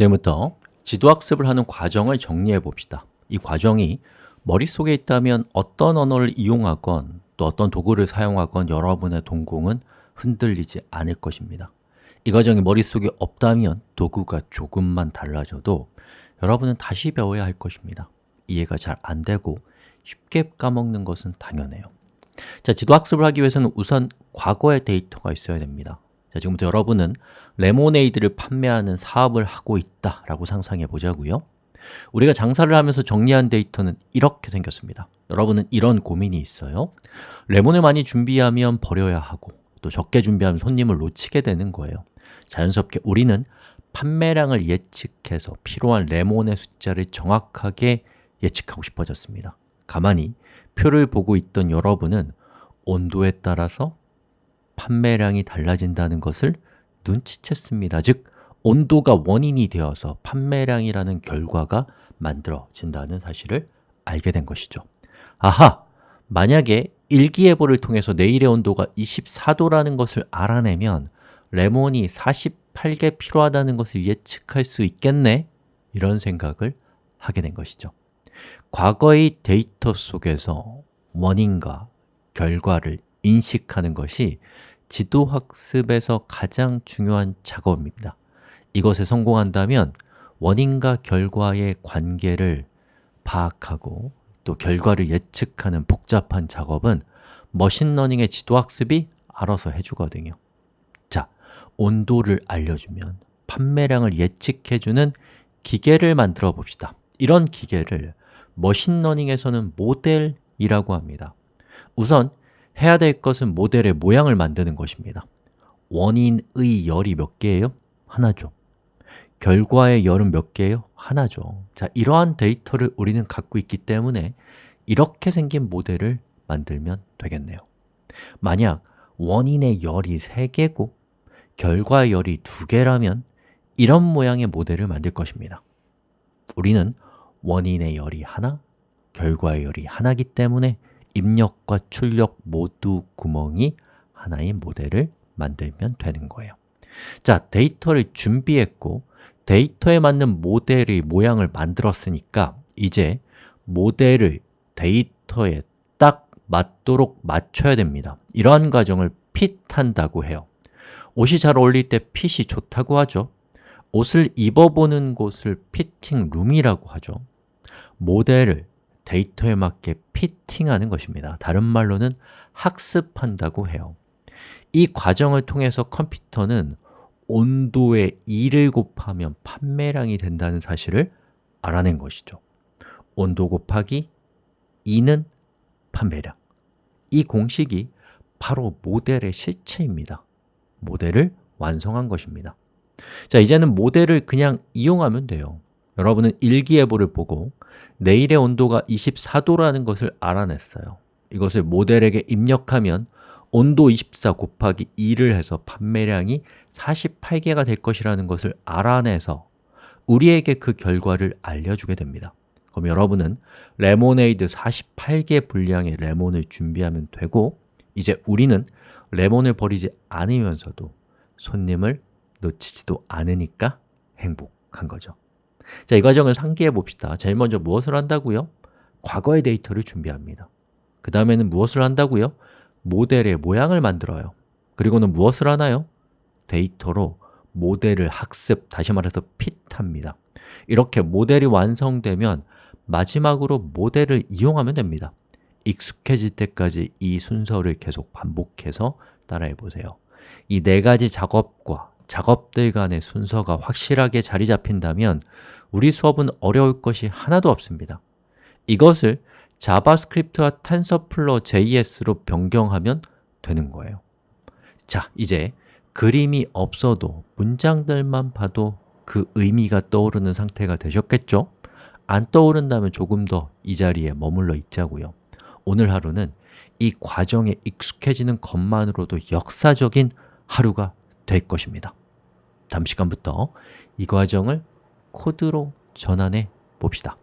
지금부터 지도학습을 하는 과정을 정리해 봅시다. 이 과정이 머릿속에 있다면 어떤 언어를 이용하건 또 어떤 도구를 사용하건 여러분의 동공은 흔들리지 않을 것입니다. 이 과정이 머릿속에 없다면 도구가 조금만 달라져도 여러분은 다시 배워야 할 것입니다. 이해가 잘 안 되고 쉽게 까먹는 것은 당연해요. 자, 지도학습을 하기 위해서는 우선 과거의 데이터가 있어야 됩니다 자, 지금부터 여러분은 레모네이드를 판매하는 사업을 하고 있다라고 상상해 보자고요. 우리가 장사를 하면서 정리한 데이터는 이렇게 생겼습니다. 여러분은 이런 고민이 있어요. 레몬을 많이 준비하면 버려야 하고 또 적게 준비하면 손님을 놓치게 되는 거예요. 자연스럽게 우리는 판매량을 예측해서 필요한 레몬의 숫자를 정확하게 예측하고 싶어졌습니다. 가만히 표를 보고 있던 여러분은 온도에 따라서 판매량이 달라진다는 것을 눈치챘습니다 즉, 온도가 원인이 되어서 판매량이라는 결과가 만들어진다는 사실을 알게 된 것이죠 아하! 만약에 일기예보를 통해서 내일의 온도가 24도라는 것을 알아내면 레몬이 48개 필요하다는 것을 예측할 수 있겠네? 이런 생각을 하게 된 것이죠 과거의 데이터 속에서 원인과 결과를 인식하는 것이 지도학습에서 가장 중요한 작업입니다. 이것에 성공한다면 원인과 결과의 관계를 파악하고 또 결과를 예측하는 복잡한 작업은 머신러닝의 지도학습이 알아서 해주거든요. 자, 온도를 알려주면 판매량을 예측해주는 기계를 만들어 봅시다. 이런 기계를 머신러닝에서는 모델이라고 합니다. 우선 해야 될 것은 모델의 모양을 만드는 것입니다. 원인의 열이 몇 개예요? 하나죠. 결과의 열은 몇 개예요? 하나죠. 자, 이러한 데이터를 우리는 갖고 있기 때문에 이렇게 생긴 모델을 만들면 되겠네요. 만약 원인의 열이 3개고 결과의 열이 2개라면 이런 모양의 모델을 만들 것입니다. 우리는 원인의 열이 하나, 결과의 열이 하나기 때문에 입력과 출력 모두 구멍이 하나의 모델을 만들면 되는 거예요. 자, 데이터를 준비했고 데이터에 맞는 모델의 모양을 만들었으니까 이제 모델을 데이터에 딱 맞도록 맞춰야 됩니다. 이러한 과정을 핏한다고 해요. 옷이 잘 어울릴 때 핏이 좋다고 하죠. 옷을 입어보는 곳을 피팅 룸이라고 하죠. 모델을 데이터에 맞게 피팅하는 것입니다. 다른 말로는 학습한다고 해요. 이 과정을 통해서 컴퓨터는 온도에 2를 곱하면 판매량이 된다는 사실을 알아낸 것이죠. 온도 곱하기 2는 판매량. 이 공식이 바로 모델의 실체입니다. 모델을 완성한 것입니다. 자, 이제는 모델을 그냥 이용하면 돼요. 여러분은 일기예보를 보고 내일의 온도가 24도라는 것을 알아냈어요. 이것을 모델에게 입력하면 온도 24 곱하기 2를 해서 판매량이 48개가 될 것이라는 것을 알아내서 우리에게 그 결과를 알려주게 됩니다. 그럼 여러분은 레모네이드 48개 분량의 레몬을 준비하면 되고 이제 우리는 레몬을 버리지 않으면서도 손님을 놓치지도 않으니까 행복한 거죠 자, 이 과정을 상기해 봅시다 제일 먼저 무엇을 한다고요? 과거의 데이터를 준비합니다 그 다음에는 무엇을 한다고요? 모델의 모양을 만들어요 그리고는 무엇을 하나요? 데이터로 모델을 학습, 다시 말해서 fit합니다 이렇게 모델이 완성되면 마지막으로 모델을 이용하면 됩니다 익숙해질 때까지 이 순서를 계속 반복해서 따라해 보세요 이 네 가지 작업과 작업들 간의 순서가 확실하게 자리 잡힌다면 우리 수업은 어려울 것이 하나도 없습니다. 이것을 자바스크립트와 TensorFlow JS로 변경하면 되는 거예요. 자, 이제 그림이 없어도 문장들만 봐도 그 의미가 떠오르는 상태가 되셨겠죠? 안 떠오른다면 조금 더 이 자리에 머물러 있자고요. 오늘 하루는 이 과정에 익숙해지는 것만으로도 역사적인 하루가 될 것입니다 다음 시간부터 이 과정을 코드로 전환해 봅시다